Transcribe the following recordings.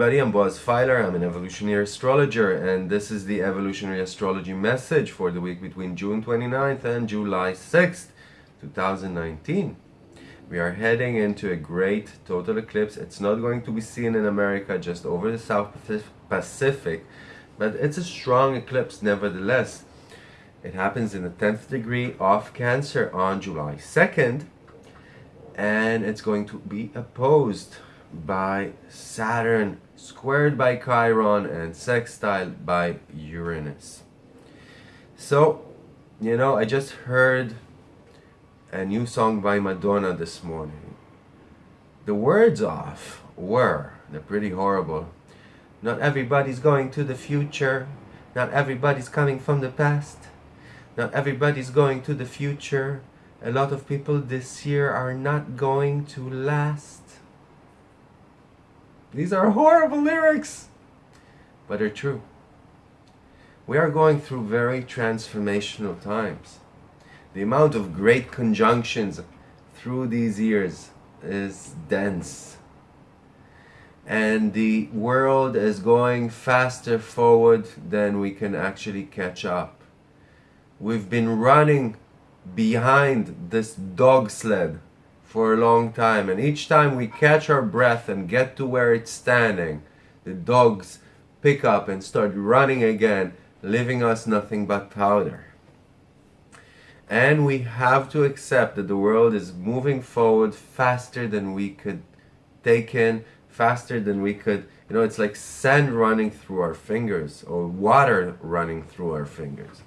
Everybody, I'm Boaz Fyler, I'm an evolutionary astrologer and this is the evolutionary astrology message for the week between June 29th and July 6th, 2019. We are heading into a great total eclipse. It's not going to be seen in America, just over the South Pacific, but it's a strong eclipse nevertheless. It happens in the 10th degree of Cancer on July 2nd and it's going to be opposed by Saturn, squared by Chiron, and sextile by Uranus. So, you know, I just heard a new song by Madonna this morning. The words off were, they're pretty horrible. Not everybody's going to the future. Not everybody's coming from the past. Not everybody's going to the future. A lot of people this year are not going to last. These are horrible lyrics, but they're true. We are going through very transformational times. The amount of great conjunctions through these years is dense. And the world is going faster forward than we can actually catch up. We've been running behind this dog sled for a long time and each time we catch our breath and get to where it's standing the dogs pick up and start running again leaving us nothing but powder. And we have to accept that the world is moving forward faster than we could take in faster than we could you know it's like sand running through our fingers or water running through our fingers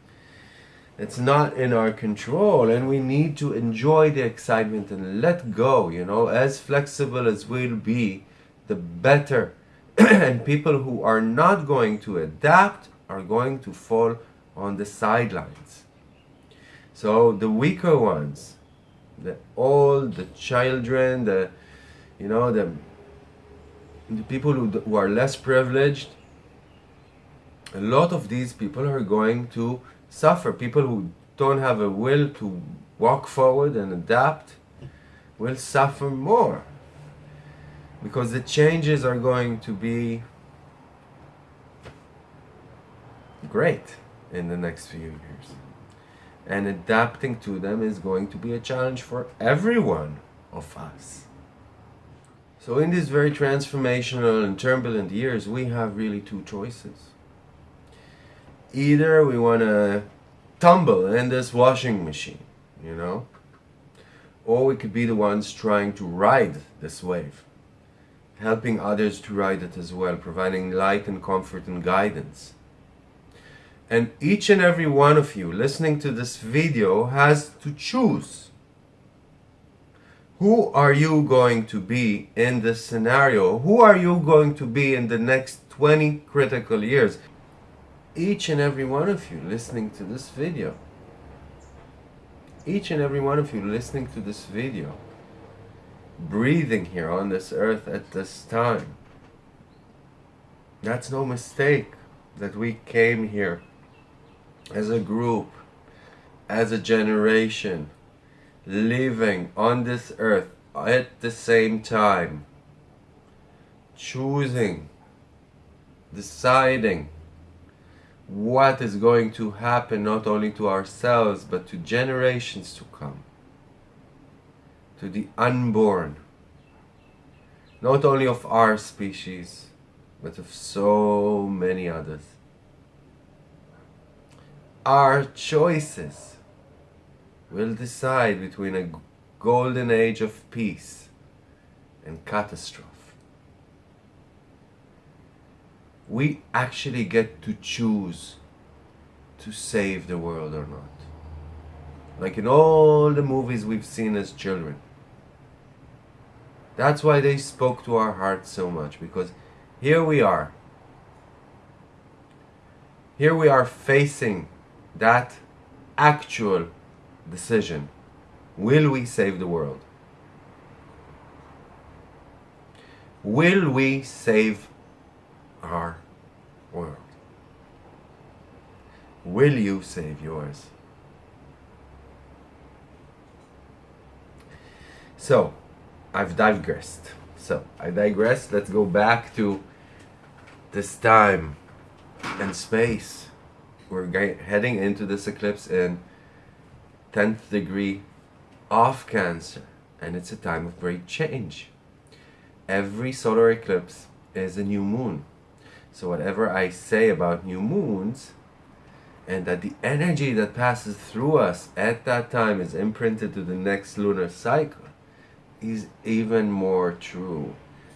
it's not in our control and we need to enjoy the excitement and let go you know. As flexible as we'll be the better. And people who are not going to adapt are going to fall on the sidelines. So the weaker ones the old the children the you know the, the people who, who are less privileged a lot of these people are going to suffer. People who don't have a will to walk forward and adapt will suffer more because the changes are going to be great in the next few years and adapting to them is going to be a challenge for everyone of us. So in these very transformational and turbulent years we have really two choices either we want to tumble in this washing machine, you know, or we could be the ones trying to ride this wave, helping others to ride it as well, providing light and comfort and guidance. And each and every one of you listening to this video has to choose. Who are you going to be in this scenario? Who are you going to be in the next 20 critical years? Each and every one of you listening to this video. Each and every one of you listening to this video. Breathing here on this earth at this time. That's no mistake that we came here as a group as a generation living on this earth at the same time. Choosing deciding what is going to happen not only to ourselves but to generations to come. To the unborn. Not only of our species but of so many others. Our choices will decide between a golden age of peace and catastrophe we actually get to choose to save the world or not. Like in all the movies we've seen as children. That's why they spoke to our hearts so much because here we are. Here we are facing that actual decision. Will we save the world? Will we save our world. Will you save yours? So, I've digressed. So I digress. Let's go back to this time and space. We're heading into this eclipse in 10th degree of Cancer, and it's a time of great change. Every solar eclipse is a new moon. So whatever I say about new moons, and that the energy that passes through us at that time is imprinted to the next lunar cycle, is even more true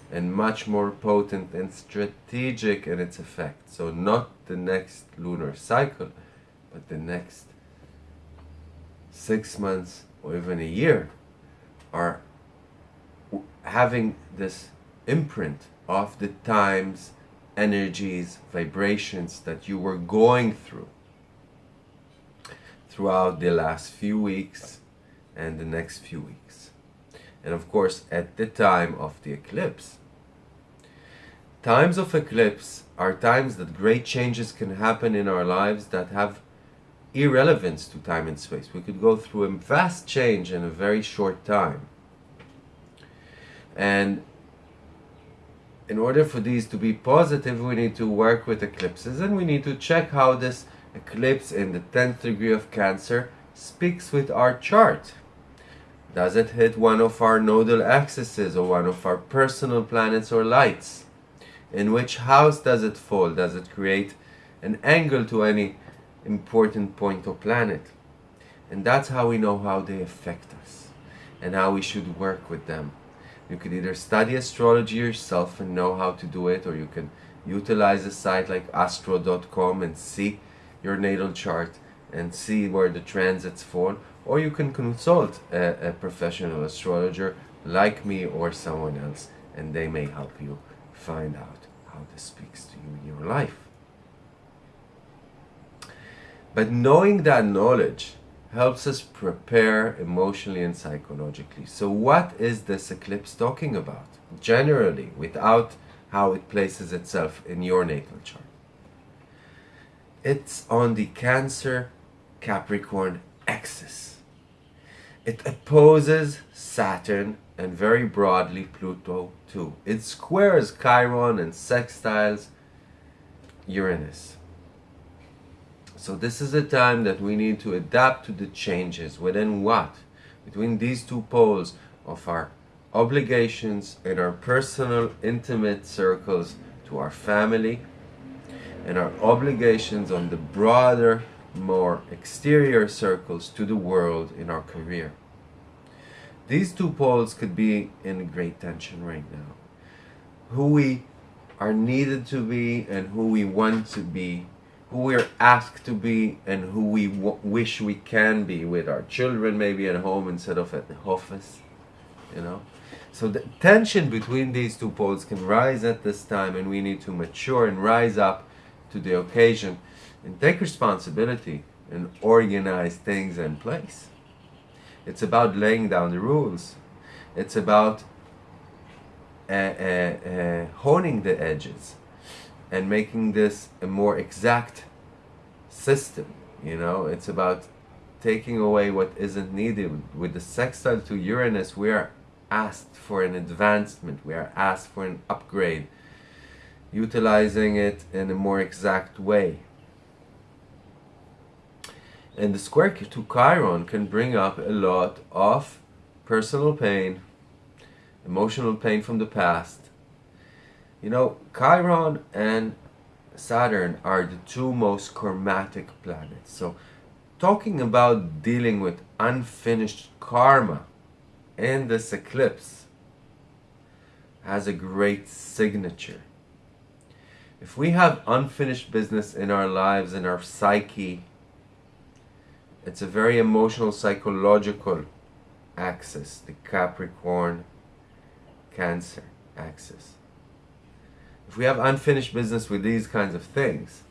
and much more potent and strategic in its effect. So not the next lunar cycle, but the next six months or even a year are having this imprint of the times, energies, vibrations that you were going through throughout the last few weeks and the next few weeks. And of course, at the time of the eclipse. Times of eclipse are times that great changes can happen in our lives that have irrelevance to time and space. We could go through a vast change in a very short time. And in order for these to be positive, we need to work with eclipses and we need to check how this eclipse in the 10th degree of Cancer speaks with our chart. Does it hit one of our nodal axes or one of our personal planets or lights? In which house does it fall? Does it create an angle to any important point or planet. And that's how we know how they affect us and how we should work with them. You could either study astrology yourself and know how to do it, or you can utilize a site like astro.com and see your natal chart and see where the transits fall, or you can consult a, a professional astrologer like me or someone else, and they may help you find out how this speaks to you in your life. But knowing that knowledge helps us prepare emotionally and psychologically. So what is this eclipse talking about? Generally, without how it places itself in your natal chart. It's on the Cancer Capricorn axis. It opposes Saturn and very broadly Pluto too. It squares Chiron and sextiles Uranus. So this is a time that we need to adapt to the changes within what? Between these two poles of our obligations and our personal intimate circles to our family and our obligations on the broader, more exterior circles to the world in our career. These two poles could be in great tension right now. Who we are needed to be and who we want to be who we're asked to be and who we wish we can be with our children maybe at home instead of at the office you know? So the tension between these two poles can rise at this time and we need to mature and rise up to the occasion and take responsibility and organize things in place. It's about laying down the rules. It's about uh, uh, uh, honing the edges and making this a more exact system you know? It's about taking away what isn't needed. With the sextile to Uranus we are asked for an advancement. We are asked for an upgrade utilizing it in a more exact way. And the square to Chiron can bring up a lot of personal pain emotional pain from the past you know, Chiron and Saturn are the two most karmatic planets. So, talking about dealing with unfinished karma in this eclipse has a great signature. If we have unfinished business in our lives, in our psyche, it's a very emotional, psychological axis, the Capricorn Cancer axis. If we have unfinished business with these kinds of things,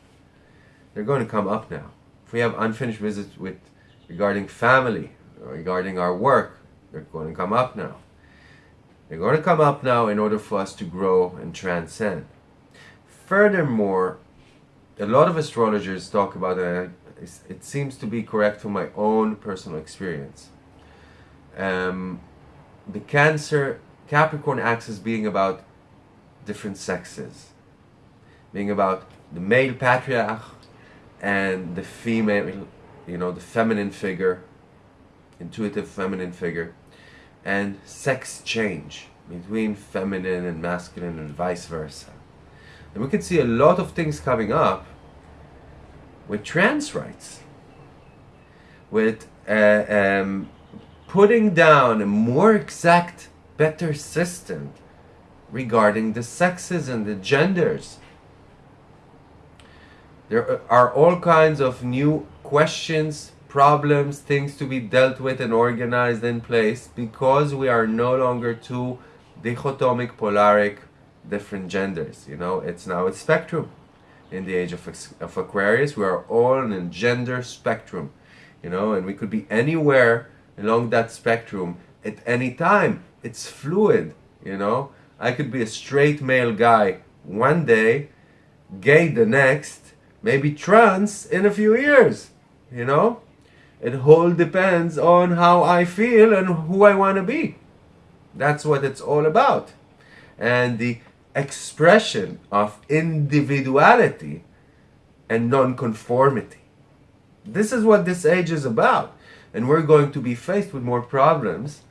they're going to come up now. If we have unfinished business with regarding family, regarding our work, they're going to come up now. They're going to come up now in order for us to grow and transcend. Furthermore, a lot of astrologers talk about it. It seems to be correct from my own personal experience. Um, the Cancer Capricorn axis being about different sexes, being about the male patriarch and the female, you know, the feminine figure, intuitive feminine figure, and sex change between feminine and masculine and vice versa. And we can see a lot of things coming up with trans rights, with uh, um, putting down a more exact, better system regarding the sexes and the genders. There are all kinds of new questions, problems, things to be dealt with and organized in place because we are no longer two dichotomic, polaric, different genders. You know, it's now a spectrum. In the age of, of Aquarius, we are all in a gender spectrum. You know, and we could be anywhere along that spectrum at any time. It's fluid, you know. I could be a straight male guy one day, gay the next, maybe trans in a few years, you know? It all depends on how I feel and who I want to be. That's what it's all about. And the expression of individuality and nonconformity. This is what this age is about. And we're going to be faced with more problems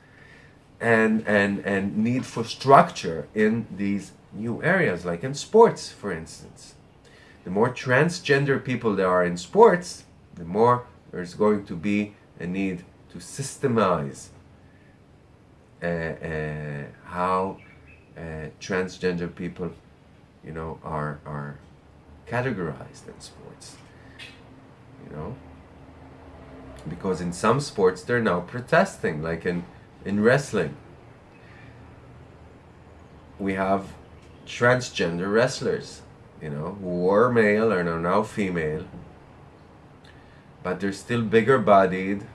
and, and, and need for structure in these new areas, like in sports, for instance. The more transgender people there are in sports, the more there's going to be a need to systemize uh, uh, how uh, transgender people, you know, are, are categorized in sports, you know because in some sports they're now protesting like in in wrestling we have transgender wrestlers you know who were male and are now female but they're still bigger bodied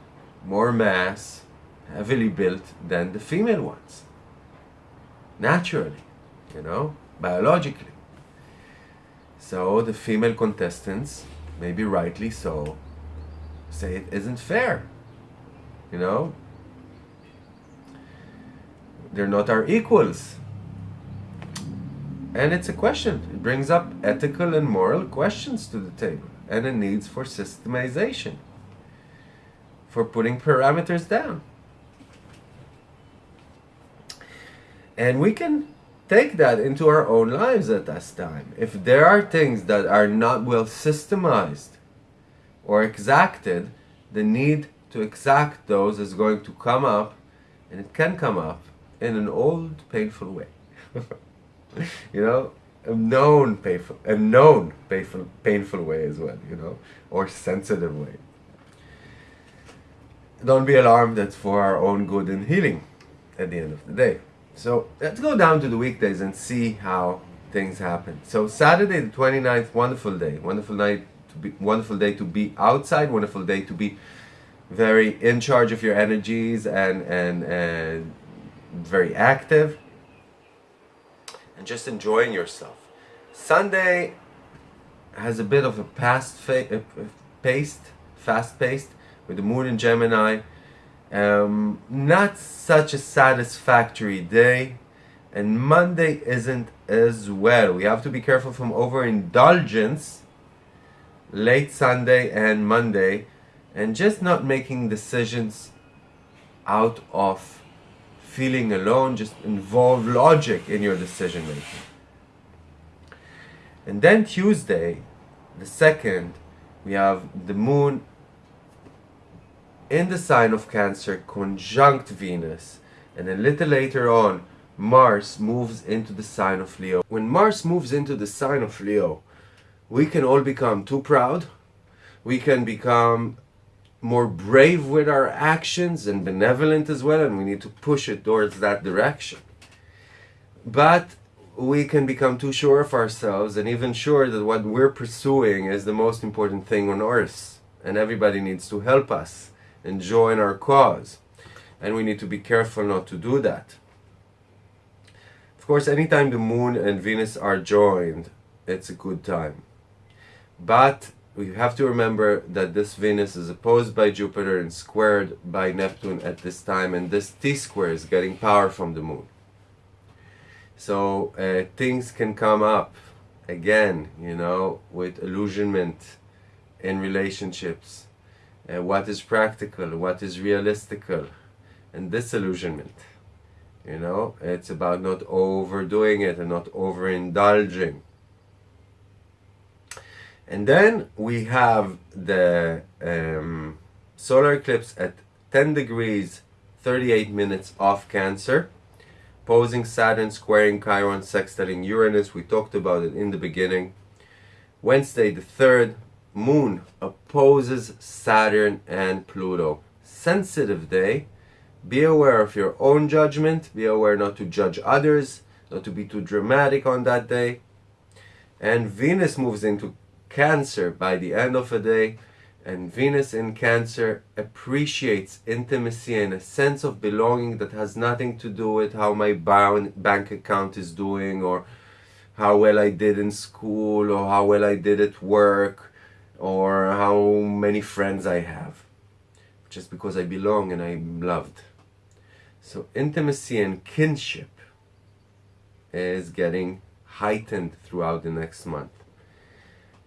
more mass heavily built than the female ones naturally you know biologically so the female contestants maybe rightly so say it isn't fair. You know? They're not our equals. And it's a question. It brings up ethical and moral questions to the table and a needs for systemization, for putting parameters down. And we can take that into our own lives at this time. If there are things that are not well systemized, or exacted, the need to exact those is going to come up, and it can come up in an old painful way. you know, a known painful, a known painful, painful way as well. You know, or sensitive way. Don't be alarmed. That's for our own good and healing. At the end of the day. So let's go down to the weekdays and see how things happen. So Saturday the 29th, wonderful day, wonderful night to be wonderful day to be outside wonderful day to be very in charge of your energies and and and very active and just enjoying yourself. Sunday has a bit of a past uh, paced fast paced with the moon in gemini. Um, not such a satisfactory day and monday isn't as well. We have to be careful from overindulgence late Sunday and Monday and just not making decisions out of feeling alone, just involve logic in your decision making. And then Tuesday, the second, we have the moon in the sign of Cancer conjunct Venus. And a little later on, Mars moves into the sign of Leo. When Mars moves into the sign of Leo, we can all become too proud. We can become more brave with our actions and benevolent as well, and we need to push it towards that direction. But we can become too sure of ourselves and even sure that what we're pursuing is the most important thing on earth, and everybody needs to help us and join our cause. And we need to be careful not to do that. Of course, anytime the moon and Venus are joined, it's a good time. But we have to remember that this Venus is opposed by Jupiter and squared by Neptune at this time, and this T square is getting power from the moon. So uh, things can come up again, you know, with illusionment in relationships. Uh, what is practical, what is realistical, and disillusionment. You know, it's about not overdoing it and not overindulging. And then we have the um, solar eclipse at 10 degrees 38 minutes off Cancer, posing Saturn, squaring Chiron, sextiling Uranus. We talked about it in the beginning. Wednesday the 3rd, Moon opposes Saturn and Pluto. Sensitive day. Be aware of your own judgment. Be aware not to judge others, not to be too dramatic on that day. And Venus moves into Cancer by the end of the day and Venus in Cancer appreciates intimacy and a sense of belonging that has nothing to do with how my bank account is doing or how well I did in school or how well I did at work or how many friends I have. Just because I belong and I'm loved. So intimacy and kinship is getting heightened throughout the next month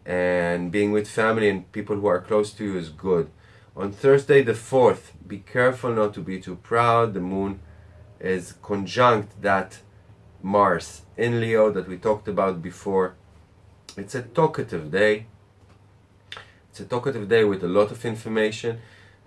and being with family and people who are close to you is good. On Thursday the 4th, be careful not to be too proud. The moon is conjunct that Mars in Leo that we talked about before. It's a talkative day. It's a talkative day with a lot of information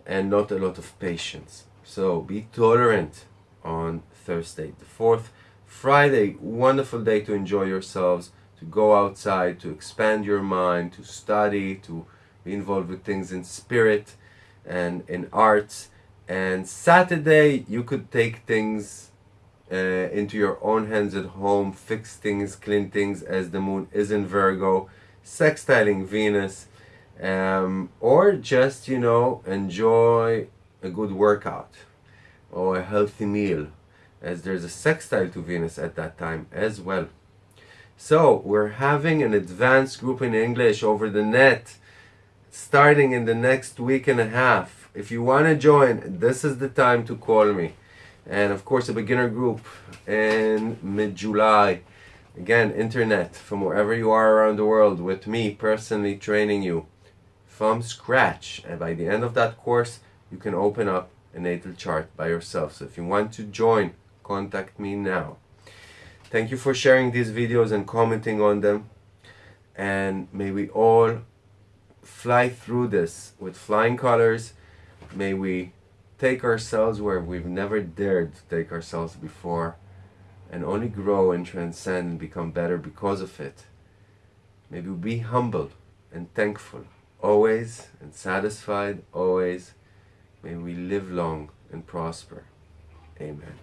and not a lot of patience. So be tolerant on Thursday the 4th. Friday, wonderful day to enjoy yourselves to go outside, to expand your mind, to study, to be involved with things in spirit and in arts. And Saturday, you could take things uh, into your own hands at home, fix things, clean things as the moon is in Virgo, sextiling Venus, um, or just, you know, enjoy a good workout or a healthy meal as there's a sextile to Venus at that time as well. So we're having an advanced group in English over the net starting in the next week and a half. If you want to join, this is the time to call me. And of course a beginner group in mid-July. Again, internet from wherever you are around the world with me personally training you from scratch. And by the end of that course, you can open up a natal chart by yourself. So if you want to join, contact me now. Thank you for sharing these videos and commenting on them. And may we all fly through this with flying colors. May we take ourselves where we've never dared to take ourselves before and only grow and transcend and become better because of it. May we be humble and thankful always and satisfied always. May we live long and prosper. Amen.